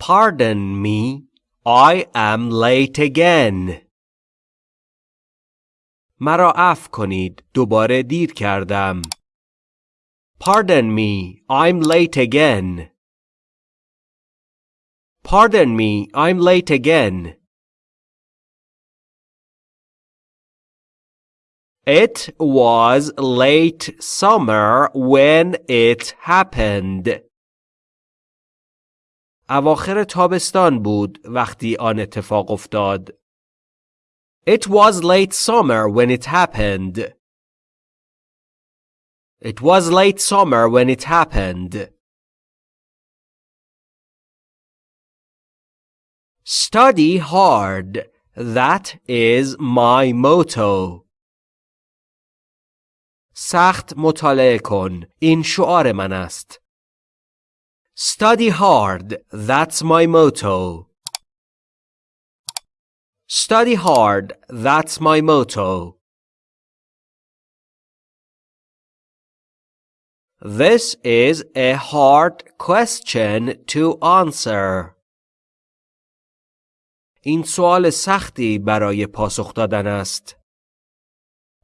Pardon me, I am late again. مرا عفو کنید دوباره دیر کردم. Pardon me, I'm late again. Pardon me, I'm late again. It was late summer when it happened. اواخر تابستان بود وقتی آن اتفاق افتاد. It was late summer when it happened. It was late summer when it happened. Study hard. That is my motto. سخت مطالعه کن. این شعار من است. Study hard. That's my motto. Study hard. That's my motto. This is a hard question to answer. این سوال سختی برای پاسخ دادن است.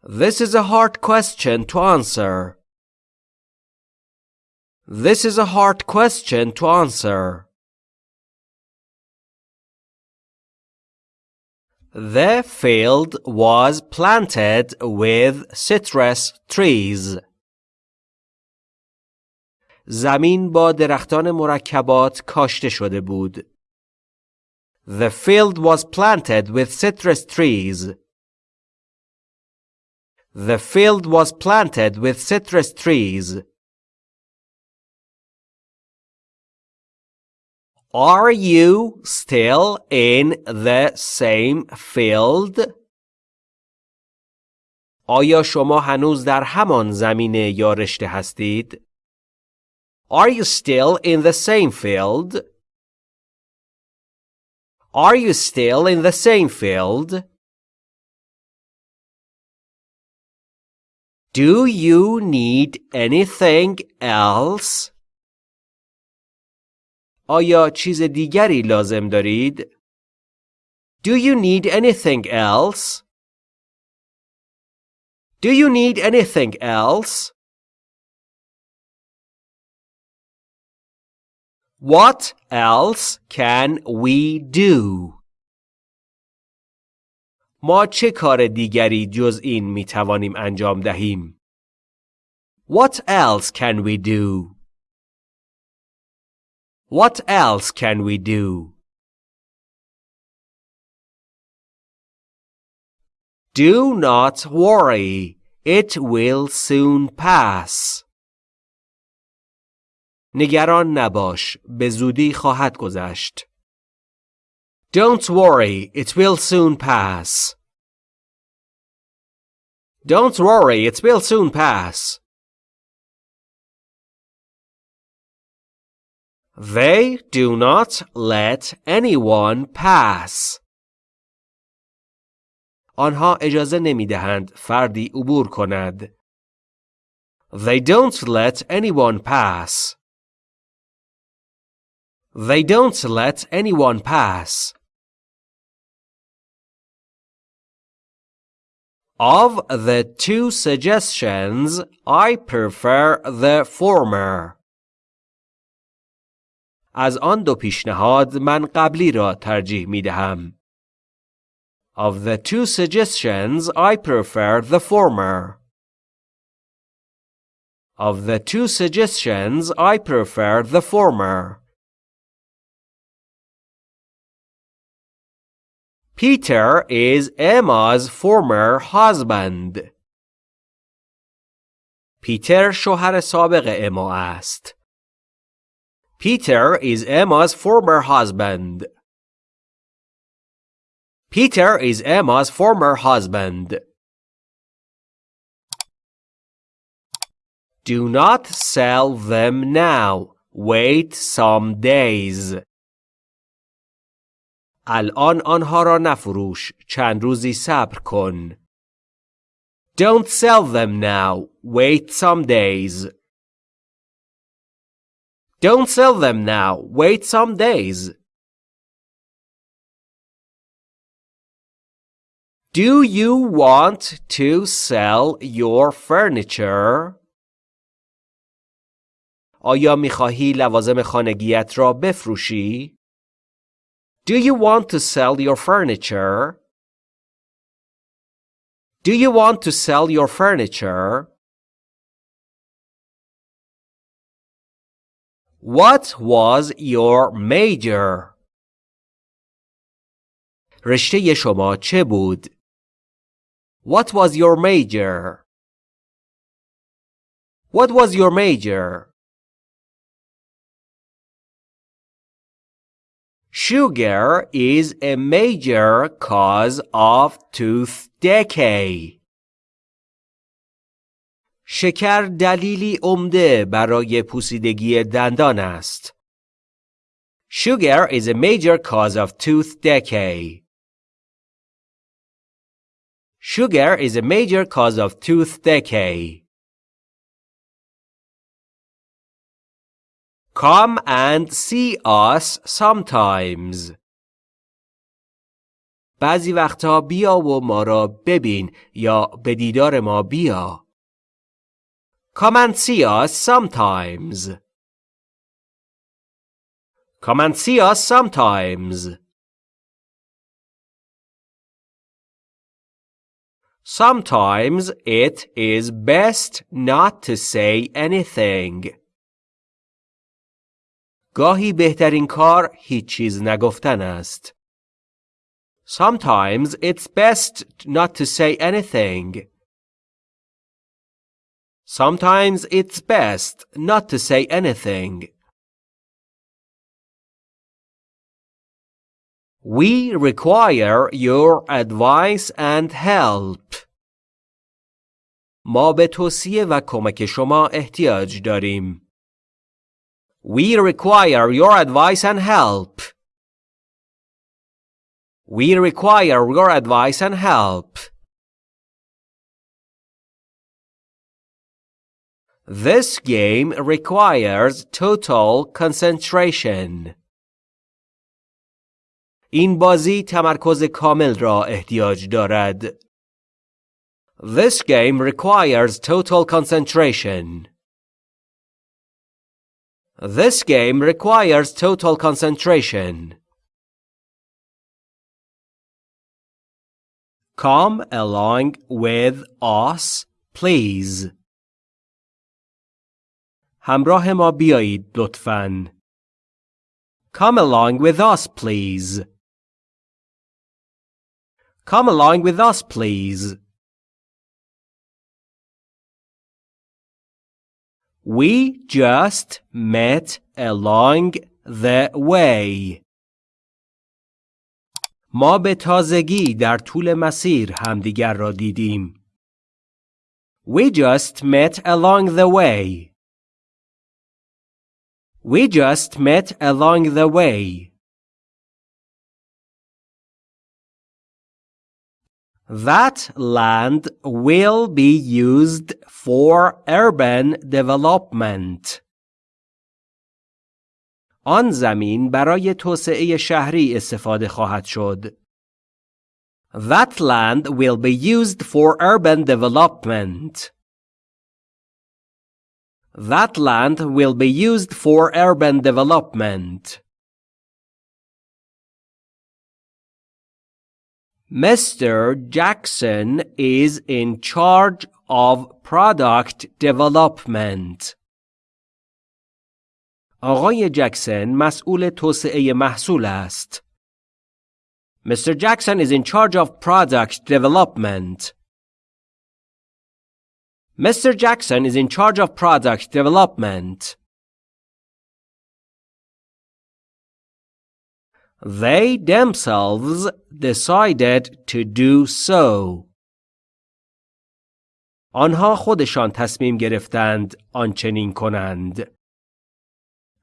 This is a hard question to answer. This is a hard question to answer. The field was planted with citrus trees. زمین با درختان مرکبات کاشته شده بود. The field was planted with citrus trees. The field was planted with citrus trees. Are you still in the same field? آیا شما هنوز در همان زمینه یا رشته هستید؟ Are you still in the same field? Are you still in the same field? Do you need anything else? آیا چیز دیگری لازم دارید؟ Do you need anything else? Do you need anything else? What else can we do? ما چه کار دیگری جز این می توانیم انجام دهیم؟ What else can we do? What else can we do? Do not worry, it will soon pass. نگران نباش به زودی خواهد گذشت Don't worry it will soon pass Don't worry it will soon pass They do not let anyone pass آنها اجازه نمی دهند فردی عبور کند They don't let anyone pass They don't let anyone pass. Of the two suggestions, I prefer the former. از آن دو پیشنهاد من قبلی را ترجیح می دهم. Of the two suggestions, I prefer the former. Of the two suggestions, I prefer the former. Peter is Emma's former husband. پیتر شوهر سابق اما است. Peter is Emma's former husband. Peter is Emma's former husband. Do not sell them now. Wait some days. الان آنها را نفروش چند روزی صبر کن Don't sell them now wait some days Don't sell them now, wait some days. Do you want to sell your furniture? آیا میخواهی لوازم خانگیت را بفروشی؟ Do you want to sell your furniture? Do you want to sell your furniture? What was your major? رشته شما چه بود؟ What was your major? What was your major? Sugar is a major cause of tooth decay. شکر دلیلی عمده برای پوسیدگی دندان است. Sugar is a major cause of tooth decay. Sugar is a major cause of tooth decay. Come and see us sometimes. بعضی وقتا بیا و ما را ببین یا به دیدار ما بیا. Come and see us sometimes. Come and see us sometimes. Sometimes it is best not to say anything. گاهی بهترین کار هیچ چیز نگفتن است. Sometimes it's best not to say anything. Sometimes it's best not to say anything. We require your advice and help. ما به توصیه و کمک شما احتیاج داریم. We require your advice and help. We require your advice and help. This game requires total concentration. این بازی تمرکز کامل را احتیاج دارد. This game requires total concentration. This game requires total concentration. Come along with us, please. همراه ما بیایید لطفاً. Come along with us, please. Come along with us, please. We just met along the way. ما به تازگی در طول مسیر همدیگر را دیدیم. We just met along the way. We just met along the way. That land will be used for urban development. آن زمین برای توسعه شهری استفاده خواهد شد. That land will be used for urban development. That land will be used for urban development. Mr. Jackson is in charge of product development. آقای جکسن مسئول توسعه محصول است. Mr. Jackson is in charge of product development. Mr. Jackson is in charge of product development. They themselves decided to do so. آنها خودشان تصمیم گرفتند آنچنین کنند.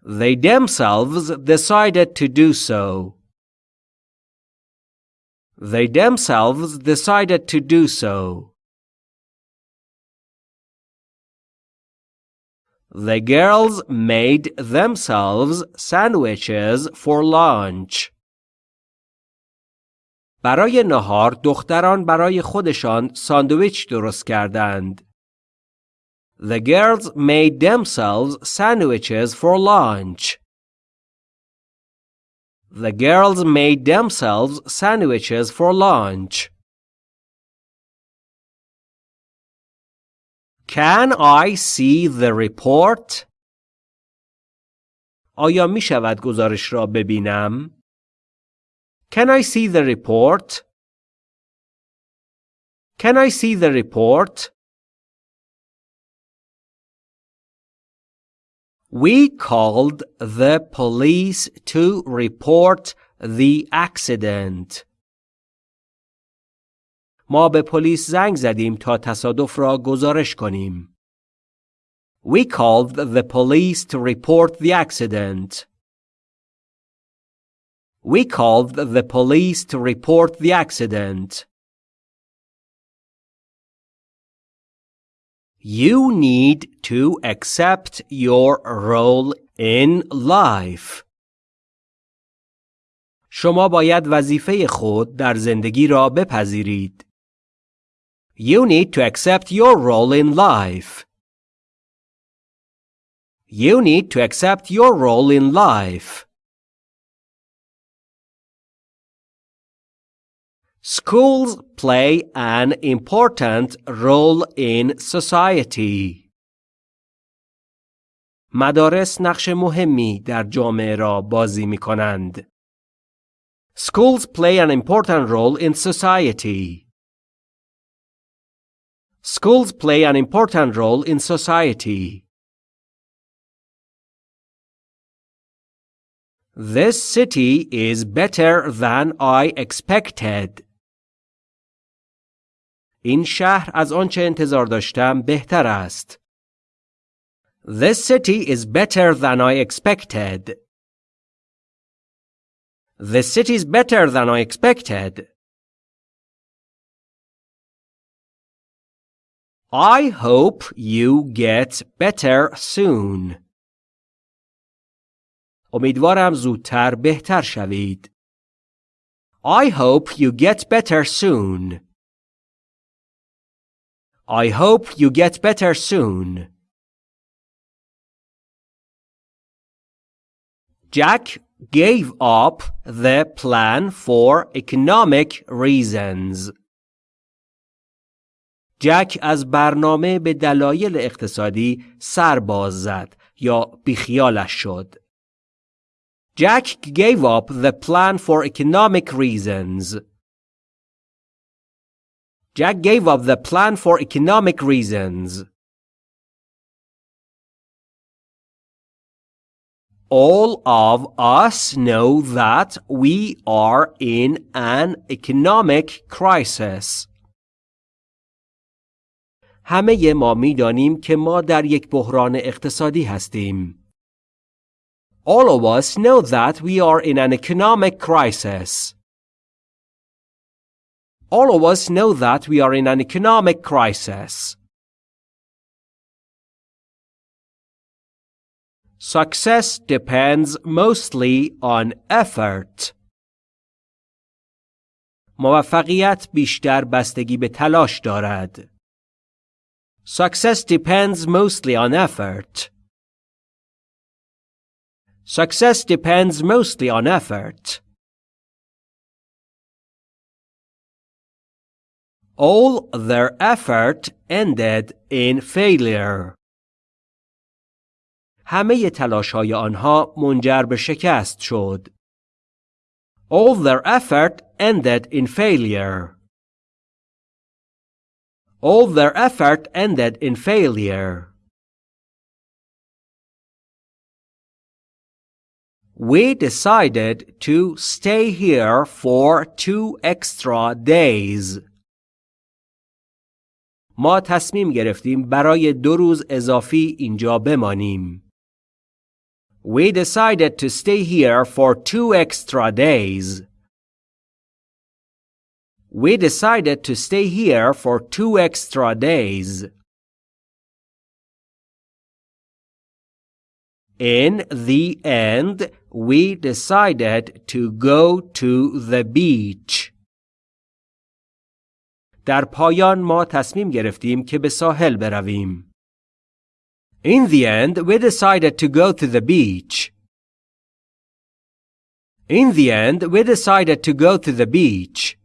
They themselves decided to do so. They themselves decided to do so. The girls made themselves sandwiches for lunch. برای نهار دختران برای خودشان ساندویچ درست کردند. The girls made themselves sandwiches for lunch. The girls made themselves sandwiches for lunch. Can I see the report? آیا می شود گزارش را ببینم؟ Can I see the report? Can I see the report? We called the police to report the accident. ما به پلیس زنگ زدیم تا تصادف را گزارش کنیم. We called the police to report the accident. We called the police to report the accident. You need to accept your role in life. شما باید وظیفه خود در زندگی را بپذیرید. You need to accept your role in life. You need to accept your role in life. Schools play an important role in society. مدارس نقش مهمی در جامعه را بازی می کنند. Schools play an important role in society. Schools play an important role in society. This city is better than I expected. این شهر از آنچه انتظار داشتم بهتر است. This city is better than I expected. This city is better than I expected. I hope you get better soon. امیدوارم زودتر بهتر شوید. I hope you get better soon. I hope you get better soon. Jack gave up the plan for economic reasons. جک از برنامه به دلایل اقتصادی سر باز زد یا بیخیالش شد. Jack gave up the plan for economic reasons. Jack gave up the plan for economic reasons. All of us know that we are in an economic crisis. همه ما می‌دانیم که ما در یک بحران اقتصادی هستیم. All of us know that we are in an economic crisis. All of us know that we are in an economic crisis. Success depends mostly on effort. موفقیت بیشتر بستگی به تلاش دارد. Success depends mostly on effort. Success depends mostly on effort. All their effort ended in failure. همه تلاش های آنها منجر به شکست شد. All their effort ended in failure. All their effort ended in failure. We decided to stay here for two extra days. ما تصمیم گرفتیم برای دو روز اضافی اینجا بمانیم. We decided to stay here for two extra days. We decided to stay here for two extra days. In the end, we decided to go to the beach. در پایان ما تصمیم گرفتیم که به ساحل برویم. In the end, we decided to go to the beach. In the end, we decided to go to the beach.